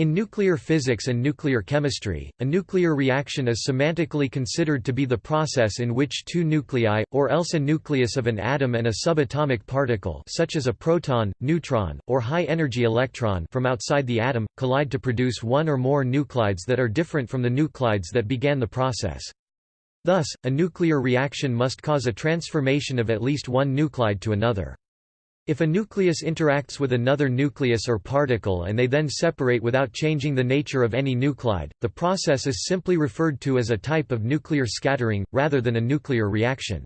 In nuclear physics and nuclear chemistry, a nuclear reaction is semantically considered to be the process in which two nuclei, or else a nucleus of an atom and a subatomic particle such as a proton, neutron, or high-energy electron from outside the atom, collide to produce one or more nuclides that are different from the nuclides that began the process. Thus, a nuclear reaction must cause a transformation of at least one nuclide to another. If a nucleus interacts with another nucleus or particle and they then separate without changing the nature of any nuclide, the process is simply referred to as a type of nuclear scattering, rather than a nuclear reaction.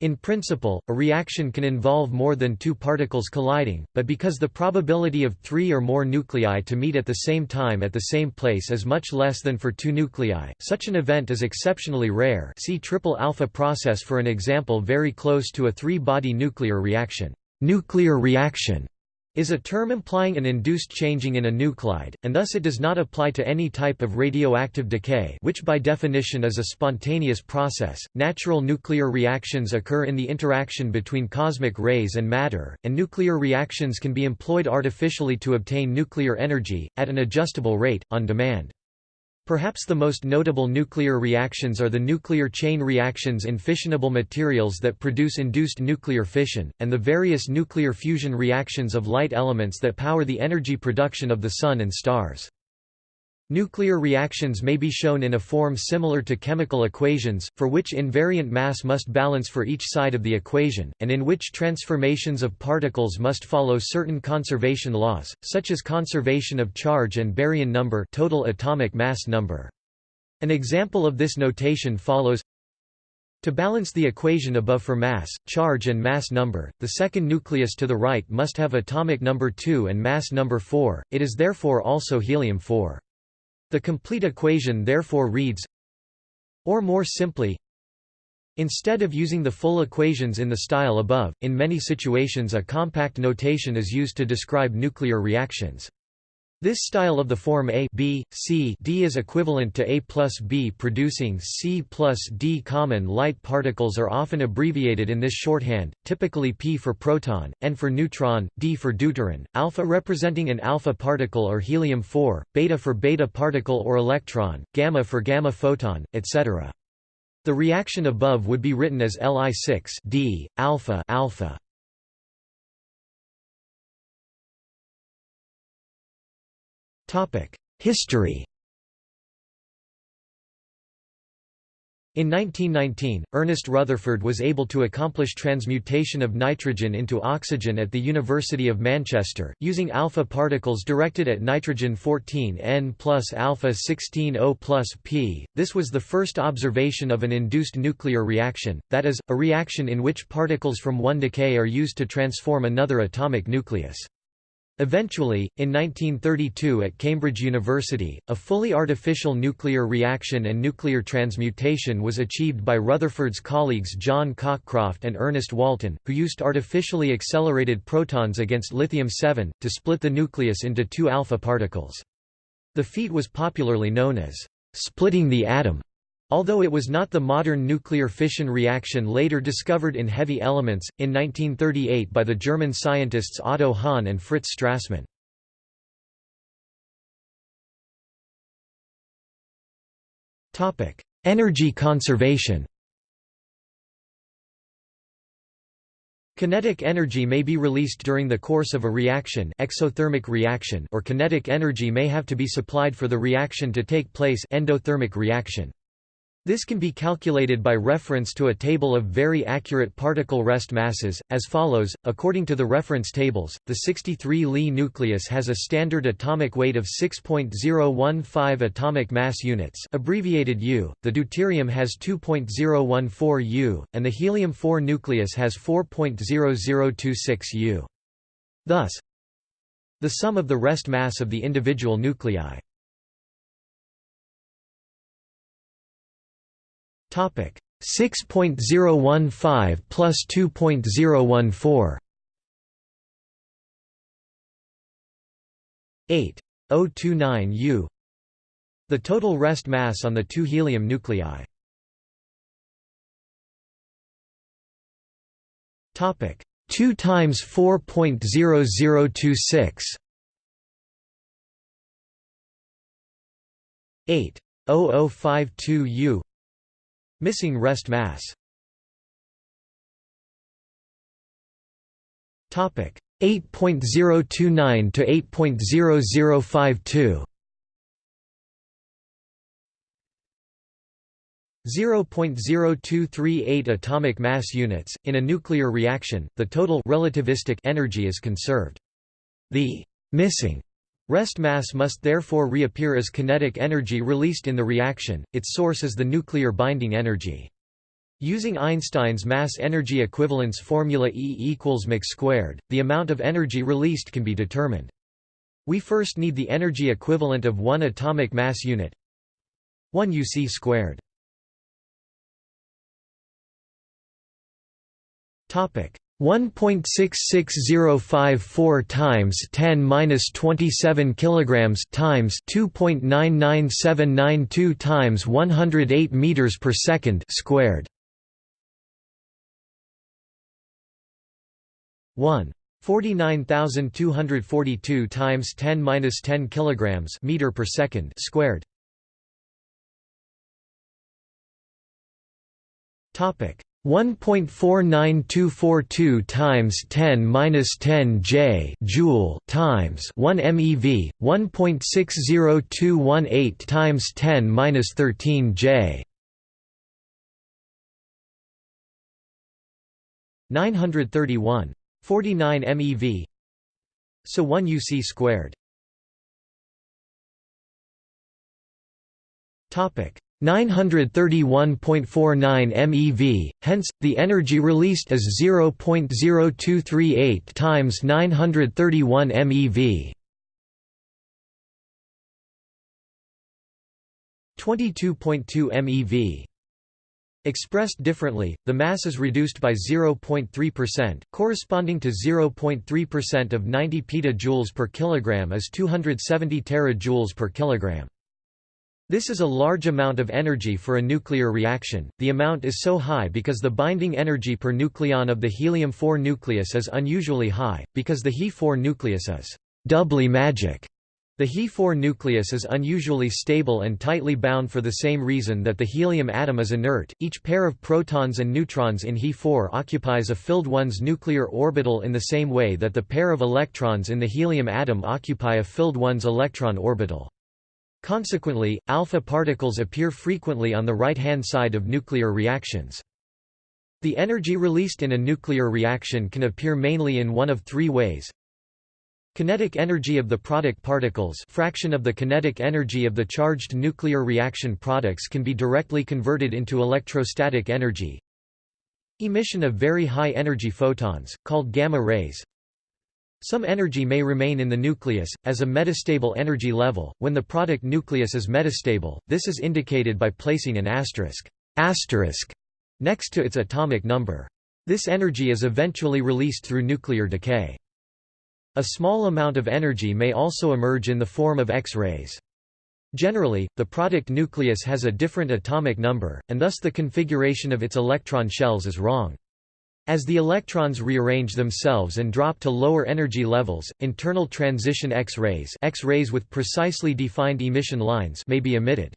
In principle, a reaction can involve more than two particles colliding, but because the probability of three or more nuclei to meet at the same time at the same place is much less than for two nuclei, such an event is exceptionally rare see triple alpha process for an example very close to a three-body nuclear reaction. Nuclear reaction is a term implying an induced changing in a nuclide, and thus it does not apply to any type of radioactive decay which by definition is a spontaneous process. Natural nuclear reactions occur in the interaction between cosmic rays and matter, and nuclear reactions can be employed artificially to obtain nuclear energy, at an adjustable rate, on demand. Perhaps the most notable nuclear reactions are the nuclear chain reactions in fissionable materials that produce induced nuclear fission, and the various nuclear fusion reactions of light elements that power the energy production of the Sun and stars. Nuclear reactions may be shown in a form similar to chemical equations, for which invariant mass must balance for each side of the equation, and in which transformations of particles must follow certain conservation laws, such as conservation of charge and baryon number total atomic mass number. An example of this notation follows to balance the equation above for mass, charge and mass number, the second nucleus to the right must have atomic number 2 and mass number 4, it is therefore also helium-4. The complete equation therefore reads or more simply Instead of using the full equations in the style above, in many situations a compact notation is used to describe nuclear reactions. This style of the form A B, C D is equivalent to A plus B producing C plus D. Common light particles are often abbreviated in this shorthand, typically P for proton, N for neutron, D for deuteron, alpha representing an alpha particle or helium-4, beta for beta particle or electron, gamma for gamma photon, etc. The reaction above would be written as Li6 D, alpha, alpha. History In 1919, Ernest Rutherford was able to accomplish transmutation of nitrogen into oxygen at the University of Manchester, using alpha particles directed at nitrogen-14 N plus alpha-16 O plus P. This was the first observation of an induced nuclear reaction, that is, a reaction in which particles from one decay are used to transform another atomic nucleus. Eventually, in 1932 at Cambridge University, a fully artificial nuclear reaction and nuclear transmutation was achieved by Rutherford's colleagues John Cockcroft and Ernest Walton, who used artificially accelerated protons against lithium-7, to split the nucleus into two alpha particles. The feat was popularly known as splitting the atom. Although it was not the modern nuclear fission reaction later discovered in heavy elements, in 1938 by the German scientists Otto Hahn and Fritz Strassmann. Energy conservation Kinetic energy may be released during the course of a reaction, exothermic reaction or kinetic energy may have to be supplied for the reaction to take place endothermic reaction. This can be calculated by reference to a table of very accurate particle rest masses, as follows. According to the reference tables, the 63 Li nucleus has a standard atomic weight of 6.015 atomic mass units, abbreviated U. The deuterium has 2.014 U, and the helium-4 nucleus has 4.0026 U. Thus, the sum of the rest mass of the individual nuclei 6.015 plus 2.014 8.029 U. The total rest mass on the two helium nuclei. Topic. 2 times 4.0026 8.0052 U Missing rest mass Topic 8.029 to 8.0052 0.0238 atomic mass units. In a nuclear reaction, the total relativistic energy is conserved. The missing rest mass must therefore reappear as kinetic energy released in the reaction, its source is the nuclear binding energy. Using Einstein's mass-energy equivalence formula E equals mc squared, the amount of energy released can be determined. We first need the energy equivalent of one atomic mass unit 1 uc squared. 1.66054 times 10 minus 27 kilograms times 2.99792 times 108 meters per second squared. 1 49242 times 10 minus 10 kilograms meter per second squared. Topic 1.49242 times 10 minus 10 J joule times 1 MeV 1.60218 times 10 minus 13 J. 931 49 MeV. So 1 UC squared. Topic 931.49 MeV, hence, the energy released is 0.0238 times 931 MeV. 22.2 MeV. Expressed differently, the mass is reduced by 0.3%, corresponding to 0.3% of 90 petajoules per kilogram is 270 terajoules per kilogram. This is a large amount of energy for a nuclear reaction. The amount is so high because the binding energy per nucleon of the helium-4 nucleus is unusually high, because the He4 nucleus is doubly magic. The He4 nucleus is unusually stable and tightly bound for the same reason that the helium atom is inert. Each pair of protons and neutrons in He4 occupies a filled one's nuclear orbital in the same way that the pair of electrons in the helium atom occupy a filled one's electron orbital. Consequently, alpha particles appear frequently on the right-hand side of nuclear reactions. The energy released in a nuclear reaction can appear mainly in one of three ways. Kinetic energy of the product particles fraction of the kinetic energy of the charged nuclear reaction products can be directly converted into electrostatic energy. Emission of very high energy photons, called gamma rays, some energy may remain in the nucleus, as a metastable energy level. When the product nucleus is metastable, this is indicated by placing an asterisk, asterisk next to its atomic number. This energy is eventually released through nuclear decay. A small amount of energy may also emerge in the form of X-rays. Generally, the product nucleus has a different atomic number, and thus the configuration of its electron shells is wrong. As the electrons rearrange themselves and drop to lower energy levels, internal transition X-rays X-rays with precisely defined emission lines may be emitted.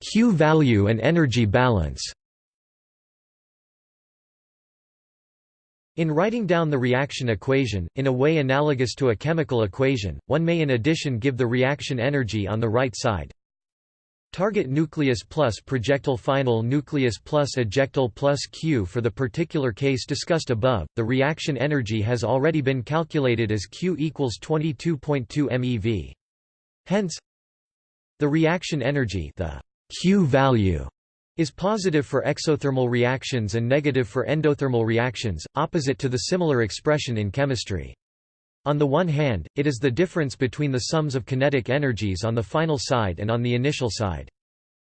Q value and energy balance In writing down the reaction equation, in a way analogous to a chemical equation, one may in addition give the reaction energy on the right side, Target nucleus plus projectile final nucleus plus ejectile plus Q For the particular case discussed above, the reaction energy has already been calculated as Q equals 22.2 MeV. Hence, the reaction energy the Q value is positive for exothermal reactions and negative for endothermal reactions, opposite to the similar expression in chemistry. On the one hand, it is the difference between the sums of kinetic energies on the final side and on the initial side.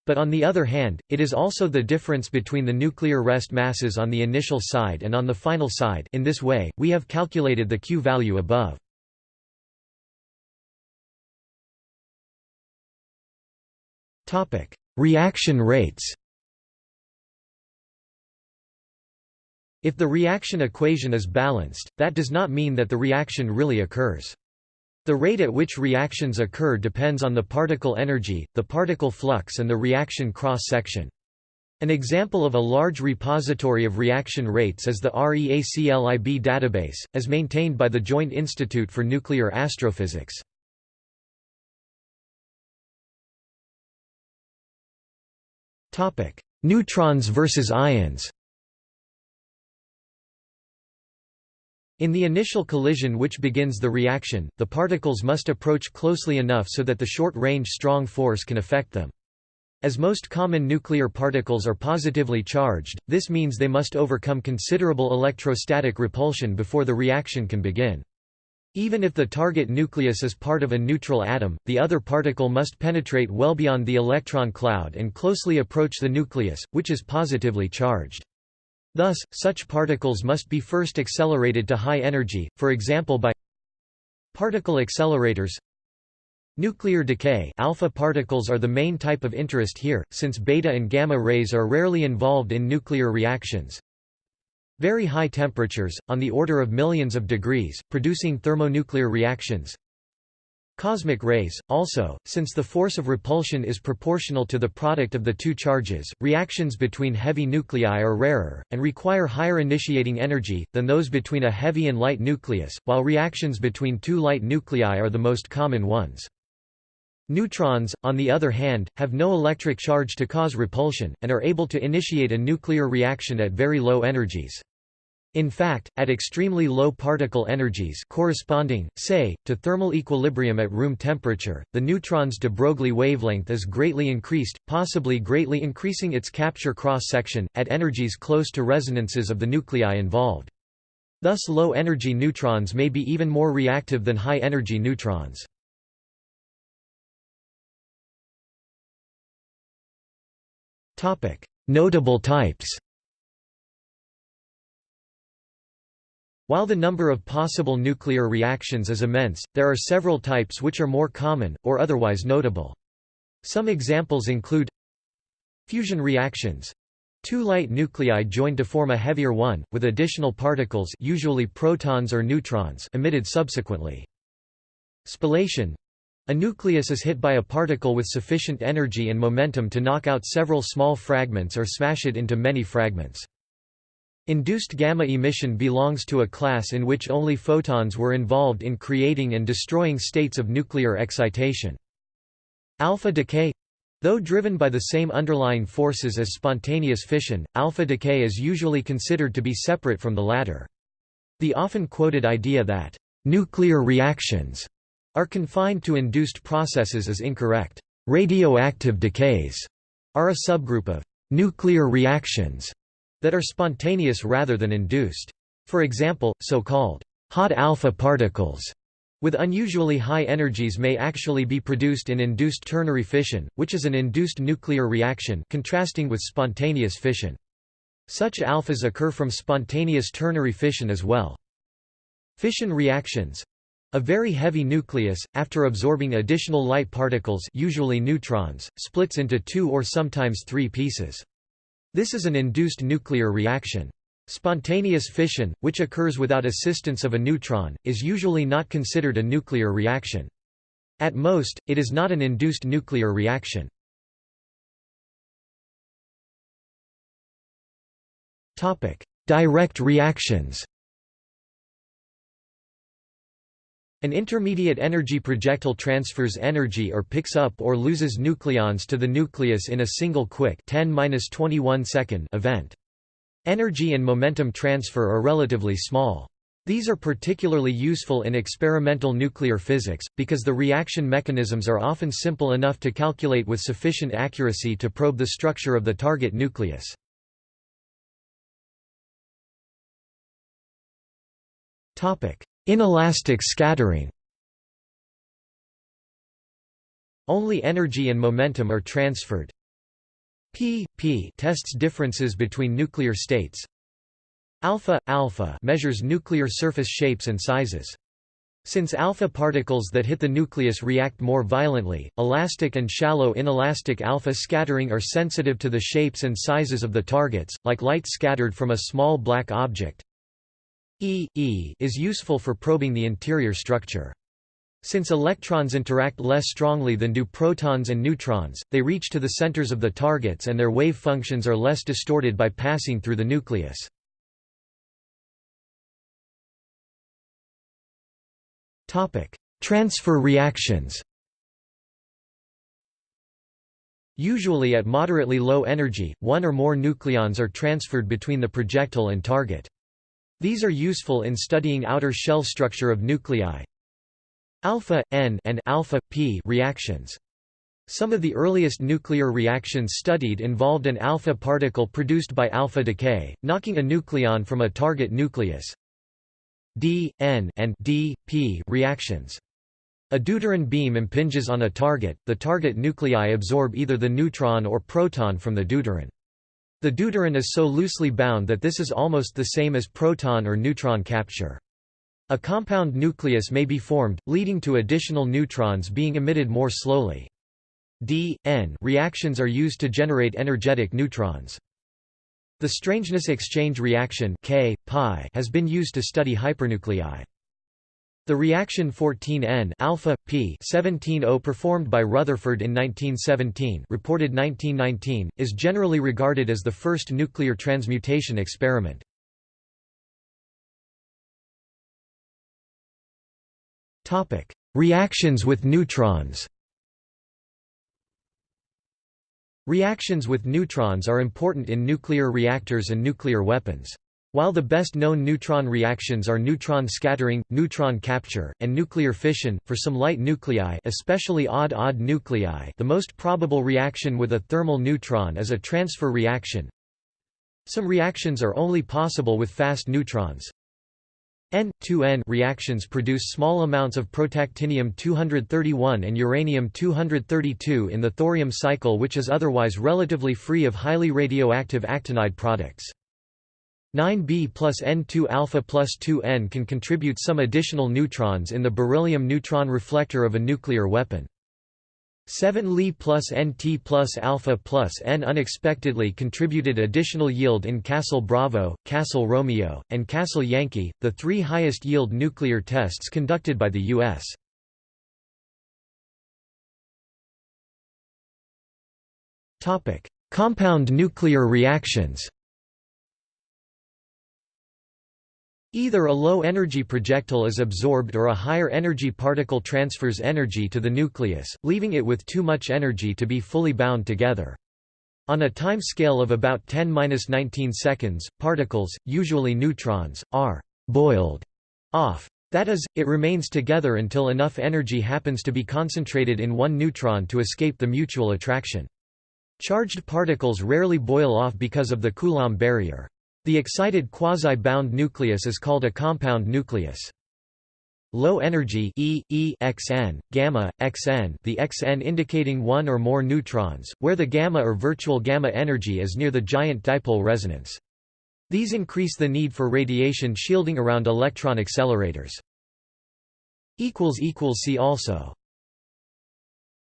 But on the other hand, it is also the difference between the nuclear rest masses on the initial side and on the final side in this way, we have calculated the Q value above. Reaction rates. If the reaction equation is balanced, that does not mean that the reaction really occurs. The rate at which reactions occur depends on the particle energy, the particle flux and the reaction cross-section. An example of a large repository of reaction rates is the REACLIB database, as maintained by the Joint Institute for Nuclear Astrophysics. Neutrons versus ions In the initial collision which begins the reaction, the particles must approach closely enough so that the short-range strong force can affect them. As most common nuclear particles are positively charged, this means they must overcome considerable electrostatic repulsion before the reaction can begin. Even if the target nucleus is part of a neutral atom, the other particle must penetrate well beyond the electron cloud and closely approach the nucleus, which is positively charged. Thus, such particles must be first accelerated to high energy, for example by particle accelerators. Nuclear decay alpha particles are the main type of interest here, since beta and gamma rays are rarely involved in nuclear reactions. Very high temperatures, on the order of millions of degrees, producing thermonuclear reactions. Cosmic rays, also, since the force of repulsion is proportional to the product of the two charges, reactions between heavy nuclei are rarer, and require higher initiating energy, than those between a heavy and light nucleus, while reactions between two light nuclei are the most common ones. Neutrons, on the other hand, have no electric charge to cause repulsion, and are able to initiate a nuclear reaction at very low energies. In fact, at extremely low particle energies corresponding, say, to thermal equilibrium at room temperature, the neutron's de Broglie wavelength is greatly increased, possibly greatly increasing its capture cross-section, at energies close to resonances of the nuclei involved. Thus low-energy neutrons may be even more reactive than high-energy neutrons. Notable types While the number of possible nuclear reactions is immense, there are several types which are more common, or otherwise notable. Some examples include Fusion reactions Two light nuclei join to form a heavier one, with additional particles usually protons or neutrons emitted subsequently. Spallation a nucleus is hit by a particle with sufficient energy and momentum to knock out several small fragments or smash it into many fragments. Induced gamma emission belongs to a class in which only photons were involved in creating and destroying states of nuclear excitation. Alpha decay Though driven by the same underlying forces as spontaneous fission, alpha decay is usually considered to be separate from the latter. The often quoted idea that nuclear reactions are confined to induced processes is incorrect. Radioactive decays are a subgroup of nuclear reactions that are spontaneous rather than induced. For example, so-called hot alpha particles with unusually high energies may actually be produced in induced ternary fission, which is an induced nuclear reaction contrasting with spontaneous fission. Such alphas occur from spontaneous ternary fission as well. Fission reactions a very heavy nucleus, after absorbing additional light particles usually neutrons, splits into two or sometimes three pieces. This is an induced nuclear reaction. Spontaneous fission, which occurs without assistance of a neutron, is usually not considered a nuclear reaction. At most, it is not an induced nuclear reaction. Direct reactions An intermediate energy projectile transfers energy or picks up or loses nucleons to the nucleus in a single quick 10 second event. Energy and momentum transfer are relatively small. These are particularly useful in experimental nuclear physics, because the reaction mechanisms are often simple enough to calculate with sufficient accuracy to probe the structure of the target nucleus. Inelastic scattering Only energy and momentum are transferred. P p tests differences between nuclear states. Alpha alpha measures nuclear surface shapes and sizes. Since alpha particles that hit the nucleus react more violently, elastic and shallow inelastic alpha scattering are sensitive to the shapes and sizes of the targets, like light scattered from a small black object. E, e is useful for probing the interior structure. Since electrons interact less strongly than do protons and neutrons, they reach to the centers of the targets and their wave functions are less distorted by passing through the nucleus. Transfer reactions Usually at moderately low energy, one or more nucleons are transferred between the projectile and target. These are useful in studying outer shell structure of nuclei. Alpha, N and alpha, P reactions. Some of the earliest nuclear reactions studied involved an alpha particle produced by alpha decay, knocking a nucleon from a target nucleus. D, N and D, P reactions. A deuteron beam impinges on a target, the target nuclei absorb either the neutron or proton from the deuteron. The deuteron is so loosely bound that this is almost the same as proton or neutron capture. A compound nucleus may be formed, leading to additional neutrons being emitted more slowly. D, N reactions are used to generate energetic neutrons. The strangeness exchange reaction K, pi has been used to study hypernuclei. The reaction 14N alpha p 17O performed by Rutherford in 1917, reported 1919, is generally regarded as the first nuclear transmutation experiment. Topic: Reactions with neutrons. Reactions with neutrons are important in nuclear reactors and nuclear weapons. While the best-known neutron reactions are neutron scattering, neutron capture, and nuclear fission, for some light nuclei especially odd-odd nuclei the most probable reaction with a thermal neutron is a transfer reaction. Some reactions are only possible with fast neutrons. N2N reactions produce small amounts of protactinium-231 and uranium-232 in the thorium cycle which is otherwise relatively free of highly radioactive actinide products. 9b plus N2 alpha plus 2N can contribute some additional neutrons in the beryllium neutron reflector of a nuclear weapon. 7 Li plus Nt plus alpha plus N unexpectedly contributed additional yield in Castle Bravo, Castle Romeo, and Castle Yankee, the three highest yield nuclear tests conducted by the U.S. Compound nuclear reactions Either a low-energy projectile is absorbed or a higher-energy particle transfers energy to the nucleus, leaving it with too much energy to be fully bound together. On a time scale of about 10–19 seconds, particles, usually neutrons, are «boiled» off. That is, it remains together until enough energy happens to be concentrated in one neutron to escape the mutual attraction. Charged particles rarely boil off because of the Coulomb barrier. The excited quasi-bound nucleus is called a compound nucleus. Low energy E, E XN, gamma, XN the XN indicating one or more neutrons, where the gamma or virtual gamma energy is near the giant dipole resonance. These increase the need for radiation shielding around electron accelerators. See also